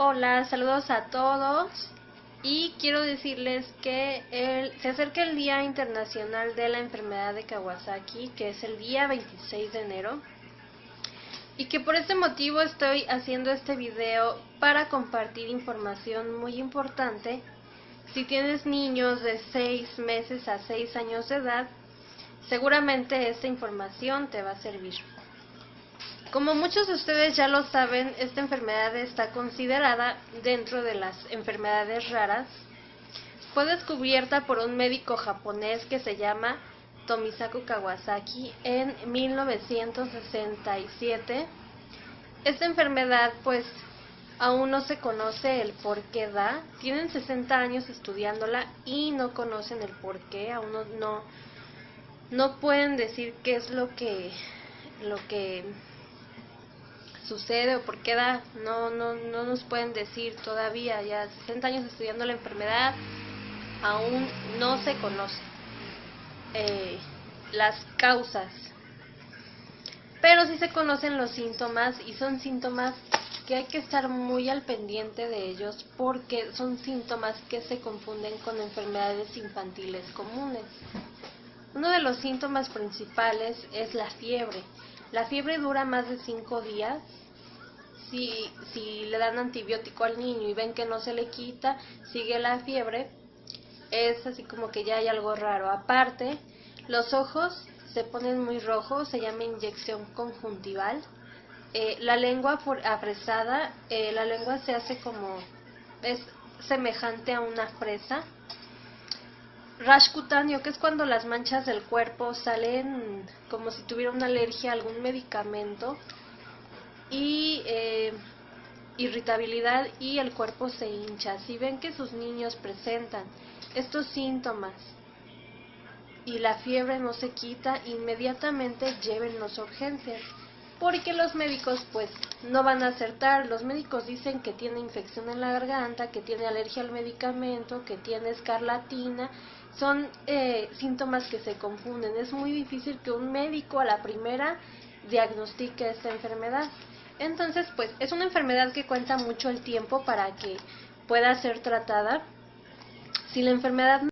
Hola, saludos a todos y quiero decirles que se acerca el Día Internacional de la Enfermedad de Kawasaki, que es el día 26 de enero, y que por este motivo estoy haciendo este video para compartir información muy importante. Si tienes niños de 6 meses a 6 años de edad, seguramente esta información te va a servir. Como muchos de ustedes ya lo saben, esta enfermedad está considerada dentro de las enfermedades raras. Fue descubierta por un médico japonés que se llama Tomisaku Kawasaki en 1967. Esta enfermedad pues aún no se conoce el por qué da. Tienen 60 años estudiándola y no conocen el por qué, aún no, no, no pueden decir qué es lo que, lo que sucede o por qué da, no, no, no nos pueden decir todavía, ya 60 años estudiando la enfermedad, aún no se conocen eh, las causas, pero sí se conocen los síntomas y son síntomas que hay que estar muy al pendiente de ellos porque son síntomas que se confunden con enfermedades infantiles comunes. Uno de los síntomas principales es la fiebre. La fiebre dura más de 5 días. Si, si le dan antibiótico al niño y ven que no se le quita, sigue la fiebre, es así como que ya hay algo raro. Aparte, los ojos se ponen muy rojos, se llama inyección conjuntival. Eh, la lengua apresada, eh, la lengua se hace como, es semejante a una fresa rash cutáneo, que es cuando las manchas del cuerpo salen como si tuviera una alergia a algún medicamento y eh, irritabilidad y el cuerpo se hincha. Si ven que sus niños presentan estos síntomas y la fiebre no se quita, inmediatamente llévenlos a urgencias porque los médicos pues no van a acertar. Los médicos dicen que tiene infección en la garganta, que tiene alergia al medicamento, que tiene escarlatina. Son eh, síntomas que se confunden. Es muy difícil que un médico a la primera diagnostique esta enfermedad. Entonces, pues es una enfermedad que cuenta mucho el tiempo para que pueda ser tratada. Si la enfermedad